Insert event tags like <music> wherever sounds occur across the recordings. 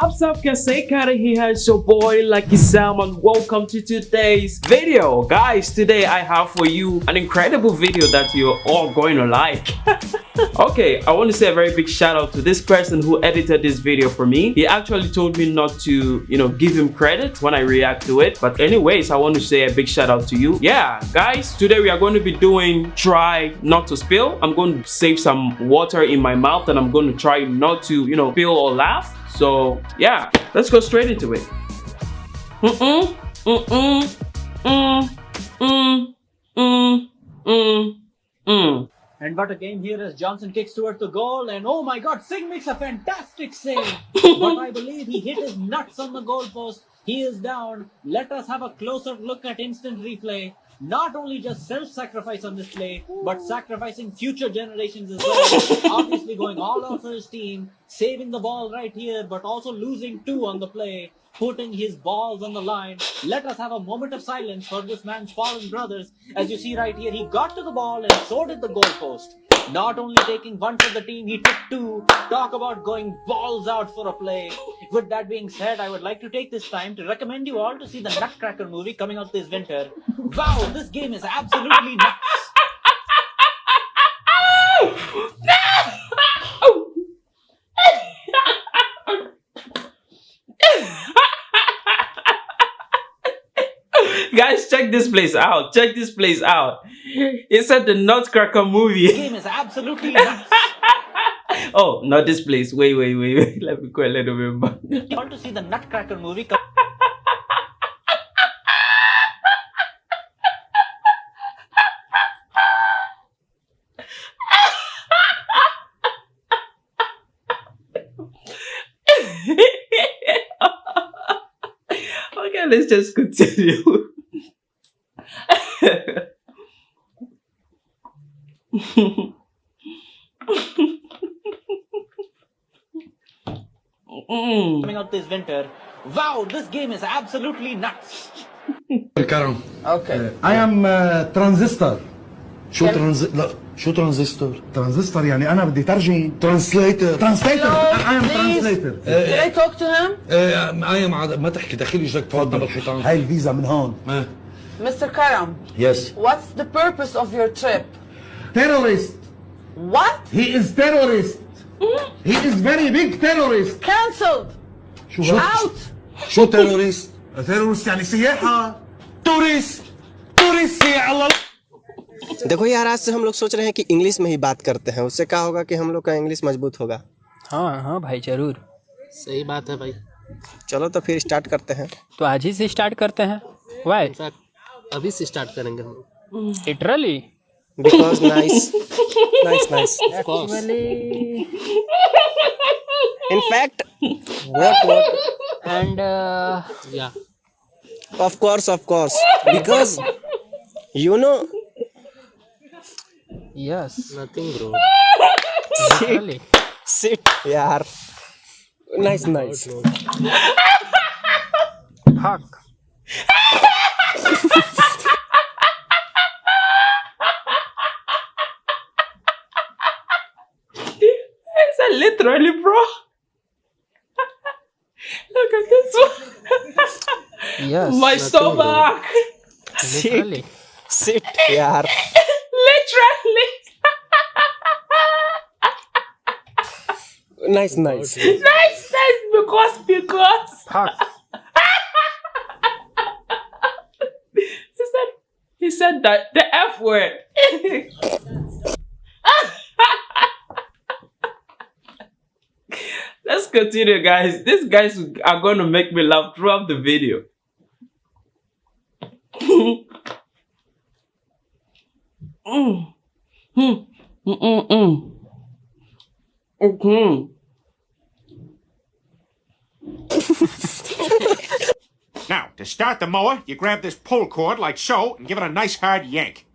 What's up guys, Sekari here, it's your boy Lucky Sam and welcome to today's video. Guys, today I have for you an incredible video that you're all going to like. <laughs> okay, I want to say a very big shout out to this person who edited this video for me. He actually told me not to, you know, give him credit when I react to it. But anyways, I want to say a big shout out to you. Yeah, guys, today we are going to be doing try not to spill. I'm going to save some water in my mouth and I'm going to try not to, you know, spill or laugh so yeah, let's go straight into it. Mm-mm, mm-mm, mm, mm, mm, mm, mm. And what a game here as Johnson kicks towards the goal and oh my god, Singh makes a fantastic save. <laughs> but I believe he hit his nuts on the goalpost. He is down. Let us have a closer look at instant replay. Not only just self-sacrifice on this play, but sacrificing future generations as <laughs> well. Obviously going all out for his team, saving the ball right here, but also losing two on the play, putting his balls on the line. Let us have a moment of silence for this man's fallen brothers. As you see right here, he got to the ball and so did the goalpost. Not only taking one for the team, he took two. Talk about going balls out for a play. With that being said, I would like to take this time to recommend you all to see the Nutcracker movie coming out this winter. Wow, this game is absolutely nuts. Guys, check this place out. Check this place out. It's at the Nutcracker movie. This game is absolutely nuts. <laughs> oh, not this place. Wait, wait, wait, wait. <laughs> Let me go a little bit back. You want to see the Nutcracker movie? <laughs> okay, let's just continue. Coming out this winter. Wow, this game is absolutely nuts. الكرم اوكي I am uh, transistor شو ترانز لا شو ترانزستور ترانزستور يعني انا بدي ترجم ترانسليتر ترانسليتر I am Please. translator Did I talk to him? اي ما تحكي دخيل اجرك تفضل بالحيطان هاي الفيزا من هون ما Mr. Karam, يس what's the purpose of your trip? terrorist What? he is terrorist he is very big terrorist Cancelled! شو Out! شو تيروريست terrorist يعني سياحة توريست توريست يا الله देखो यार आज से हम लोग सोच रहे हैं कि इंग्लिश में ही बात करते हैं उससे क्या होगा कि हम लोग का इंग्लिश मजबूत होगा हाँ हाँ भाई जरूर सही बात है भाई चलो तो फिर स्टार्ट करते हैं तो आज ही से स्टार्ट करते हैं वाई इनफैक्ट अभी से स्टार्ट करेंगे हम Because nice. <laughs> nice, nice. Of course. In fact, what, what? and uh, Yeah. Of course, of course. Because, you know, yes, Nothing, bro. sit, really. sit, yeah Nice, nice. Fuck. <laughs> literally, bro. <laughs> Look at this one. yes. My stomach. <laughs> Literally. Sit. Sit. Yeah. literally. <laughs> nice, nice. Nice, nice. Because, because. Pass. he said, he said that the F word. Continue, guys. These guys are going to make me laugh throughout the video. mm. Mm. Mm. Mm. Mm. Okay. Now, to start the mower, you grab this pull cord like so and give it a nice hard yank.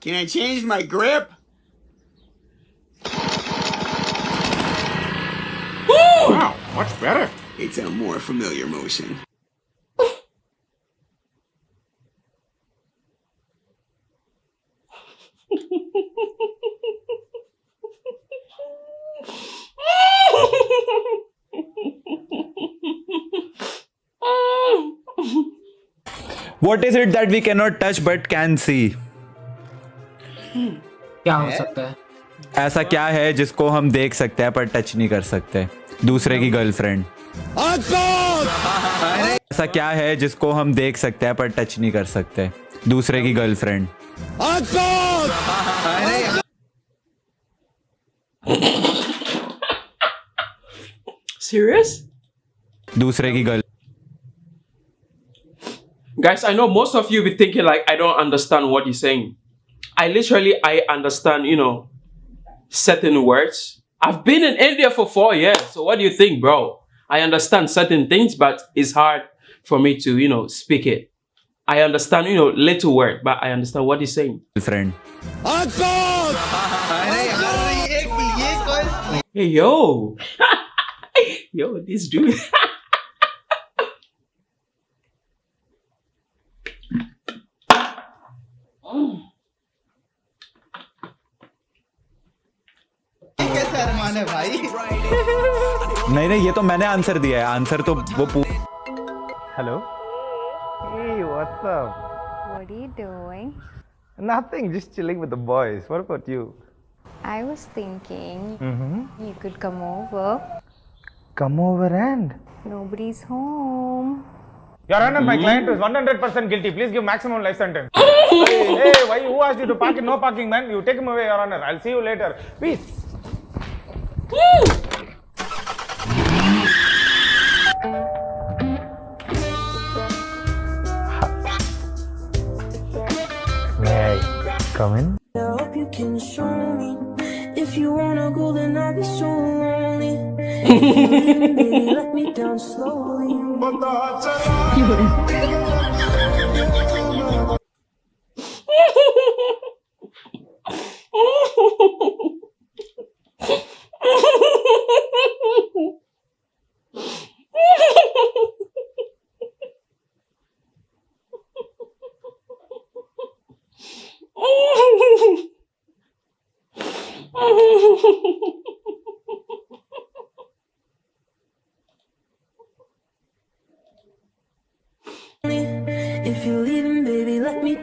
Can I change my grip? Much better. It's a more familiar motion. What is it that we cannot touch but can see? क्या हो सकता है ऐसा क्या है जिसको हम देख सकते हैं पर टच नहीं कर सकते दूसरे की गर्लफ्रेंड ऐसा क्या है जिसको हम देख सकते हैं पर टच नहीं कर सकते दूसरे की गर्लफ्रेंड Serious? दूसरे की girl Guys, I know most of you be thinking like I don't understand what he's saying. I literally I understand, you know, certain words. I've been in India for four years. So what do you think, bro? I understand certain things, but it's hard for me to, you know, speak it. I understand, you know, little word, but I understand what he's saying. Friend. hey, yo. <laughs> yo, this dude. <laughs> भाई नहीं नहीं ये तो मैंने answer दिया है answer तो वो hello what's what are you doing nothing just chilling with the boys what about you I was thinking you could come over come over and nobody's home Your Honor, my client is 100% guilty. Please give maximum life sentence. hey, hey, why? Who asked you to park? No parking, man. You take him away, Your Honor. I'll see you later. Peace. May I come in? I hope you can show me. If you wanna go, then I'll be so lonely. <laughs> If you let me down slowly.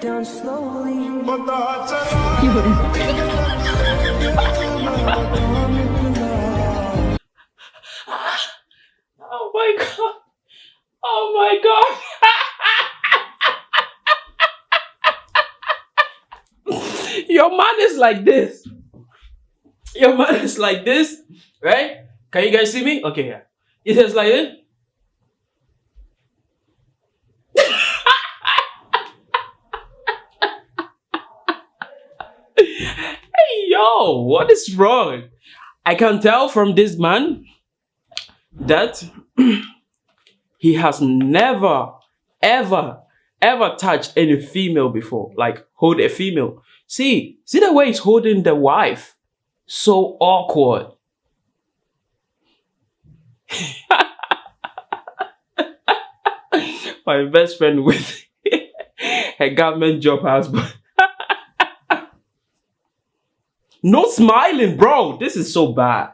Down slowly. Oh my god. Oh my god. Your man is like this. Your man is like this, right? Can you guys see me? Okay, yeah. It is like this. Yo, what is wrong? I can tell from this man that <clears throat> he has never, ever, ever touched any female before. Like hold a female. See, see the way he's holding the wife. So awkward. <laughs> My best friend with <laughs> a government job husband. No smiling, bro. This is so bad.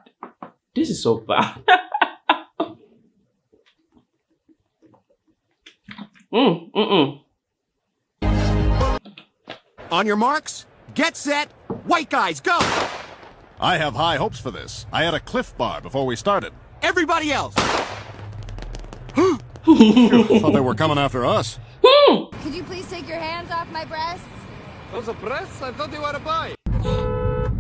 This is so bad. <laughs> mm, mm, mm. On your marks, get set, white guys, go! I have high hopes for this. I had a Clif bar before we started. Everybody else! <gasps> Thought they were coming after us. <laughs> Could you please take your hands off my breasts? Those are breasts? I thought they were a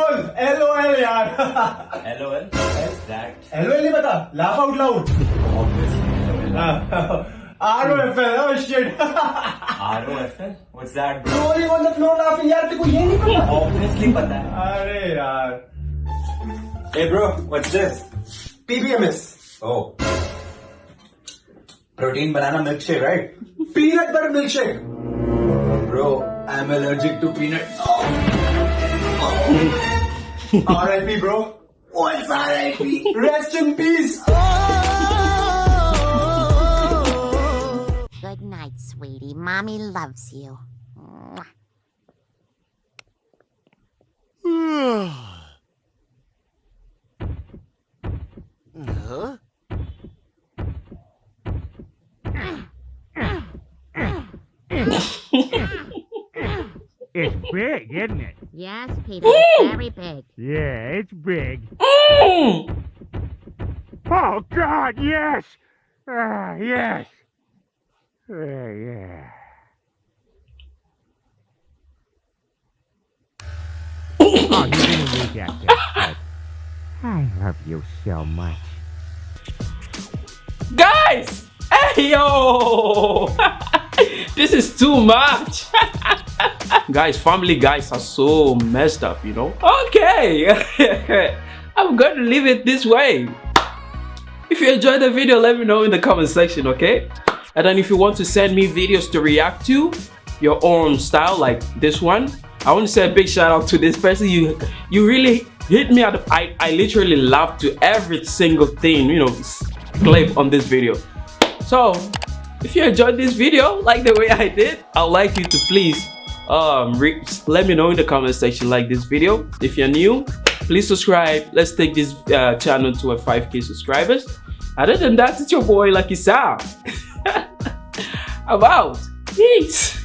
L O obviously पता है अरे यार। ए bro protein banana milkshake right peanut butter milkshake bro I am allergic to peanut <laughs> R.I.P. bro. What's R.I.P.? <laughs> Rest in peace. Oh, oh, oh, Good night, sweetie. Mommy loves you. <sighs> Huh? <clears throat> It's big, isn't it? Yes, Peter, it's very big. Yeah, it's big. Mm. Oh, God, yes! Ah, yes! Uh, yeah. oh, you didn't need that, Dad. I love you so much. Guys! Hey yo! <laughs> this is too much. <laughs> guys, family guys are so messed up, you know? Okay. <laughs> I'm going to leave it this way. If you enjoyed the video, let me know in the comment section, okay? And then if you want to send me videos to react to, your own style like this one, I want to say a big shout out to this person. You you really hit me at I, I literally laughed to every single thing, you know, clip on this video. So if you enjoyed this video like the way I did, I'd like you to please um let me know in the comment section like this video. If you're new, please subscribe. Let's take this uh, channel to a 5k subscribers. Other than that, it's your boy Lucky Sam. <laughs> I'm out. Peace.